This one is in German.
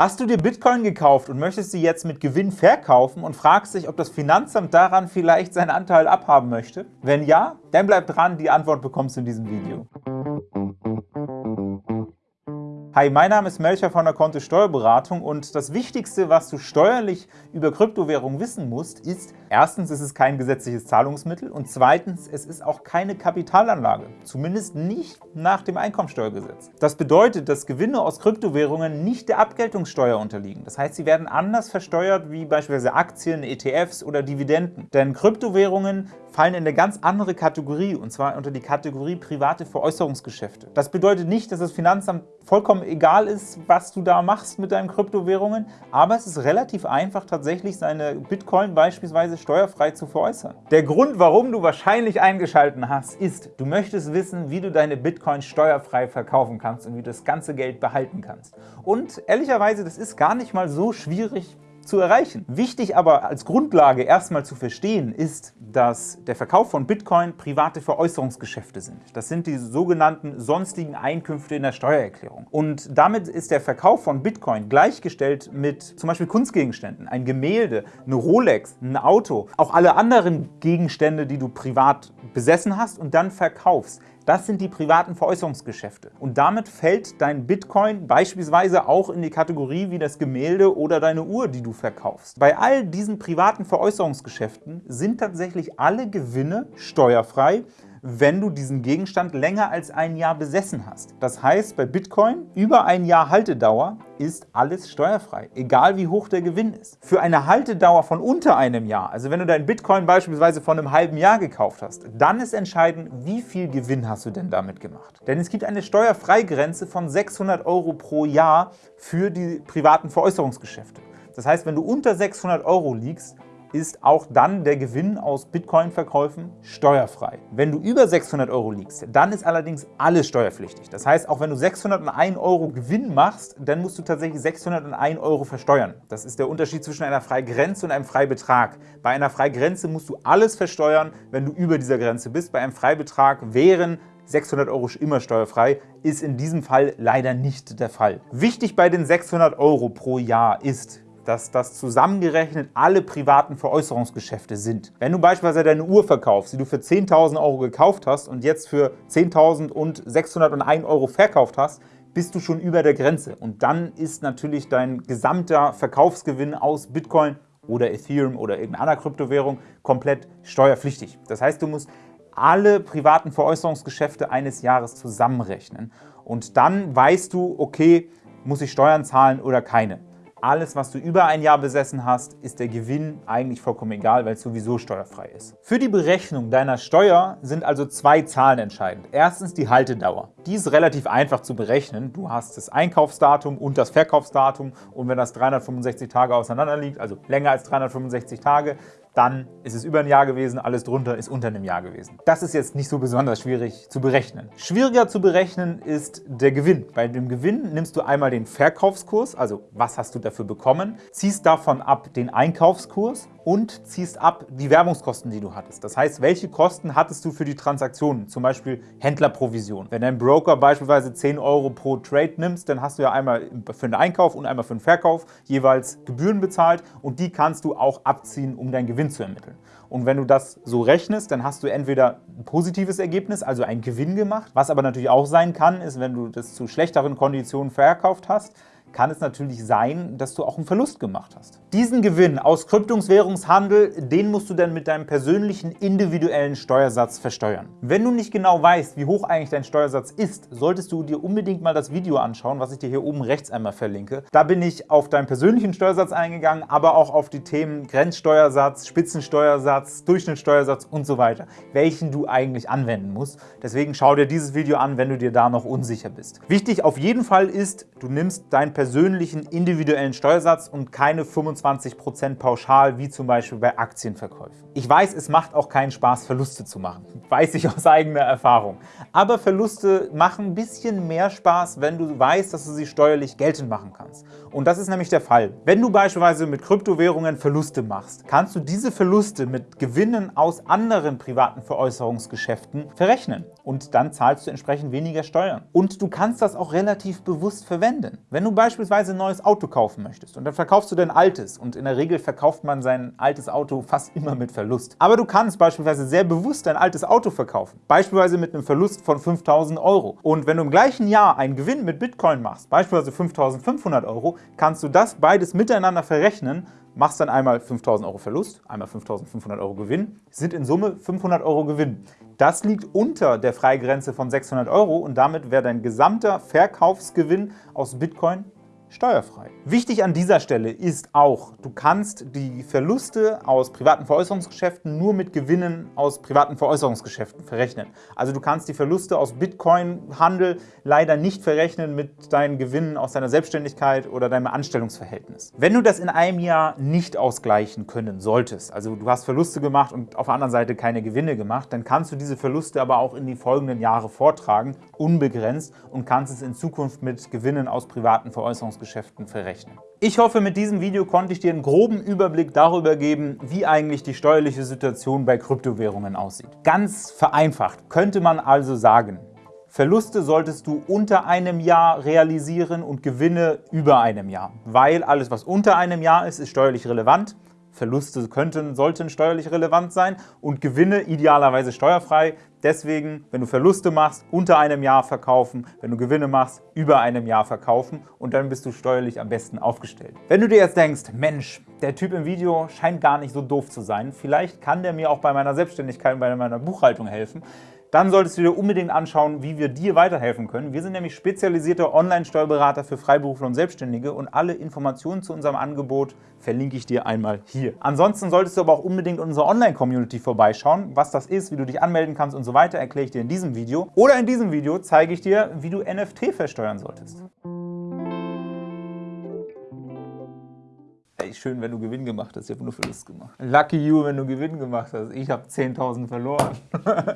Hast du dir Bitcoin gekauft und möchtest sie jetzt mit Gewinn verkaufen und fragst dich, ob das Finanzamt daran vielleicht seinen Anteil abhaben möchte? Wenn ja, dann bleib dran, die Antwort bekommst du in diesem Video. Hi, mein Name ist Melcher von der Kontist Steuerberatung und das Wichtigste, was du steuerlich über Kryptowährungen wissen musst, ist, erstens, es ist kein gesetzliches Zahlungsmittel und zweitens, es ist auch keine Kapitalanlage, zumindest nicht nach dem Einkommensteuergesetz. Das bedeutet, dass Gewinne aus Kryptowährungen nicht der Abgeltungssteuer unterliegen. Das heißt, sie werden anders versteuert wie beispielsweise Aktien, ETFs oder Dividenden. Denn Kryptowährungen fallen in eine ganz andere Kategorie, und zwar unter die Kategorie private Veräußerungsgeschäfte. Das bedeutet nicht, dass das Finanzamt vollkommen egal ist, was du da machst mit deinen Kryptowährungen, aber es ist relativ einfach, tatsächlich seine Bitcoin beispielsweise steuerfrei zu veräußern. Der Grund, warum du wahrscheinlich eingeschaltet hast, ist, du möchtest wissen, wie du deine Bitcoin steuerfrei verkaufen kannst und wie du das ganze Geld behalten kannst. Und ehrlicherweise, das ist gar nicht mal so schwierig, zu erreichen. Wichtig aber als Grundlage erstmal zu verstehen ist, dass der Verkauf von Bitcoin private Veräußerungsgeschäfte sind. Das sind die sogenannten sonstigen Einkünfte in der Steuererklärung. Und damit ist der Verkauf von Bitcoin gleichgestellt mit zum Beispiel Kunstgegenständen, ein Gemälde, eine Rolex, ein Auto, auch alle anderen Gegenstände, die du privat besessen hast und dann verkaufst. Das sind die privaten Veräußerungsgeschäfte. Und damit fällt dein Bitcoin beispielsweise auch in die Kategorie wie das Gemälde oder deine Uhr, die du verkaufst. Bei all diesen privaten Veräußerungsgeschäften sind tatsächlich alle Gewinne steuerfrei, wenn du diesen Gegenstand länger als ein Jahr besessen hast. Das heißt, bei Bitcoin über ein Jahr Haltedauer ist alles steuerfrei, egal wie hoch der Gewinn ist. Für eine Haltedauer von unter einem Jahr, also wenn du deinen Bitcoin beispielsweise von einem halben Jahr gekauft hast, dann ist entscheidend, wie viel Gewinn hast du denn damit gemacht. Denn es gibt eine Steuerfreigrenze von 600 Euro pro Jahr für die privaten Veräußerungsgeschäfte. Das heißt, wenn du unter 600 Euro liegst, ist auch dann der Gewinn aus Bitcoin-Verkäufen steuerfrei. Wenn du über 600 Euro liegst, dann ist allerdings alles steuerpflichtig. Das heißt, auch wenn du 601 Euro Gewinn machst, dann musst du tatsächlich 601 Euro versteuern. Das ist der Unterschied zwischen einer Freigrenze und einem Freibetrag. Bei einer Freigrenze musst du alles versteuern, wenn du über dieser Grenze bist. Bei einem Freibetrag wären 600 Euro immer steuerfrei, ist in diesem Fall leider nicht der Fall. Wichtig bei den 600 Euro pro Jahr ist, dass das zusammengerechnet alle privaten Veräußerungsgeschäfte sind. Wenn du beispielsweise deine Uhr verkaufst, die du für 10.000 Euro gekauft hast und jetzt für 10.601 Euro verkauft hast, bist du schon über der Grenze. Und dann ist natürlich dein gesamter Verkaufsgewinn aus Bitcoin oder Ethereum oder irgendeiner Kryptowährung komplett steuerpflichtig. Das heißt, du musst alle privaten Veräußerungsgeschäfte eines Jahres zusammenrechnen. Und dann weißt du, okay, muss ich Steuern zahlen oder keine. Alles, was du über ein Jahr besessen hast, ist der Gewinn eigentlich vollkommen egal, weil es sowieso steuerfrei ist. Für die Berechnung deiner Steuer sind also zwei Zahlen entscheidend. Erstens die Haltedauer. Die ist relativ einfach zu berechnen. Du hast das Einkaufsdatum und das Verkaufsdatum und wenn das 365 Tage auseinander liegt, also länger als 365 Tage, dann ist es über ein Jahr gewesen, alles drunter ist unter einem Jahr gewesen. Das ist jetzt nicht so besonders schwierig zu berechnen. Schwieriger zu berechnen ist der Gewinn. Bei dem Gewinn nimmst du einmal den Verkaufskurs, also was hast du dafür bekommen, ziehst davon ab den Einkaufskurs und ziehst ab die Werbungskosten, die du hattest. Das heißt, welche Kosten hattest du für die Transaktionen, zum Beispiel Händlerprovision. Wenn ein Broker beispielsweise 10 Euro pro Trade nimmst, dann hast du ja einmal für den Einkauf und einmal für den Verkauf jeweils Gebühren bezahlt und die kannst du auch abziehen, um deinen Gewinn zu ermitteln. Und wenn du das so rechnest, dann hast du entweder ein positives Ergebnis, also einen Gewinn gemacht. Was aber natürlich auch sein kann, ist, wenn du das zu schlechteren Konditionen verkauft hast, kann es natürlich sein, dass du auch einen Verlust gemacht hast. Diesen Gewinn aus Kryptowährungshandel, den musst du dann mit deinem persönlichen individuellen Steuersatz versteuern. Wenn du nicht genau weißt, wie hoch eigentlich dein Steuersatz ist, solltest du dir unbedingt mal das Video anschauen, was ich dir hier oben rechts einmal verlinke. Da bin ich auf deinen persönlichen Steuersatz eingegangen, aber auch auf die Themen Grenzsteuersatz, Spitzensteuersatz, Durchschnittssteuersatz und so weiter, welchen du eigentlich anwenden musst. Deswegen schau dir dieses Video an, wenn du dir da noch unsicher bist. Wichtig auf jeden Fall ist, du nimmst dein persönlichen individuellen Steuersatz und keine 25% pauschal, wie zum Beispiel bei Aktienverkäufen. Ich weiß, es macht auch keinen Spaß, Verluste zu machen. Weiß ich aus eigener Erfahrung. Aber Verluste machen ein bisschen mehr Spaß, wenn du weißt, dass du sie steuerlich geltend machen kannst. Und das ist nämlich der Fall. Wenn du beispielsweise mit Kryptowährungen Verluste machst, kannst du diese Verluste mit Gewinnen aus anderen privaten Veräußerungsgeschäften verrechnen. Und dann zahlst du entsprechend weniger Steuern. Und du kannst das auch relativ bewusst verwenden. Wenn du beispielsweise ein neues Auto kaufen möchtest und dann verkaufst du dein altes und in der Regel verkauft man sein altes Auto fast immer mit Verlust. Aber du kannst beispielsweise sehr bewusst dein altes Auto verkaufen, beispielsweise mit einem Verlust von 5.000 Euro. Und wenn du im gleichen Jahr einen Gewinn mit Bitcoin machst, beispielsweise 5.500 Euro, kannst du das beides miteinander verrechnen machst dann einmal 5.000 Euro Verlust, einmal 5.500 Euro Gewinn, sind in Summe 500 Euro Gewinn. Das liegt unter der Freigrenze von 600 Euro und damit wäre dein gesamter Verkaufsgewinn aus Bitcoin steuerfrei. Wichtig an dieser Stelle ist auch, du kannst die Verluste aus privaten Veräußerungsgeschäften nur mit Gewinnen aus privaten Veräußerungsgeschäften verrechnen. Also du kannst die Verluste aus Bitcoin-Handel leider nicht verrechnen mit deinen Gewinnen aus deiner Selbstständigkeit oder deinem Anstellungsverhältnis. Wenn du das in einem Jahr nicht ausgleichen können solltest, also du hast Verluste gemacht und auf der anderen Seite keine Gewinne gemacht, dann kannst du diese Verluste aber auch in die folgenden Jahre vortragen, unbegrenzt und kannst es in Zukunft mit Gewinnen aus privaten Veräußerungsgeschäften Währungsgeschäften verrechnen. Ich hoffe, mit diesem Video konnte ich dir einen groben Überblick darüber geben, wie eigentlich die steuerliche Situation bei Kryptowährungen aussieht. Ganz vereinfacht könnte man also sagen, Verluste solltest du unter einem Jahr realisieren und Gewinne über einem Jahr, weil alles, was unter einem Jahr ist, ist steuerlich relevant. Verluste könnten, sollten steuerlich relevant sein und Gewinne idealerweise steuerfrei. Deswegen, wenn du Verluste machst, unter einem Jahr verkaufen, wenn du Gewinne machst, über einem Jahr verkaufen. Und dann bist du steuerlich am besten aufgestellt. Wenn du dir jetzt denkst, Mensch, der Typ im Video scheint gar nicht so doof zu sein, vielleicht kann der mir auch bei meiner Selbstständigkeit und bei meiner Buchhaltung helfen, dann solltest du dir unbedingt anschauen, wie wir dir weiterhelfen können. Wir sind nämlich spezialisierte Online-Steuerberater für Freiberufler und Selbstständige und alle Informationen zu unserem Angebot verlinke ich dir einmal hier. Ansonsten solltest du aber auch unbedingt in unserer Online-Community vorbeischauen. Was das ist, wie du dich anmelden kannst und so weiter, erkläre ich dir in diesem Video. Oder in diesem Video zeige ich dir, wie du NFT versteuern solltest. Ey, schön, wenn du Gewinn gemacht hast. Ich habe nur Verlust gemacht. Lucky you, wenn du Gewinn gemacht hast. Ich habe 10.000 verloren.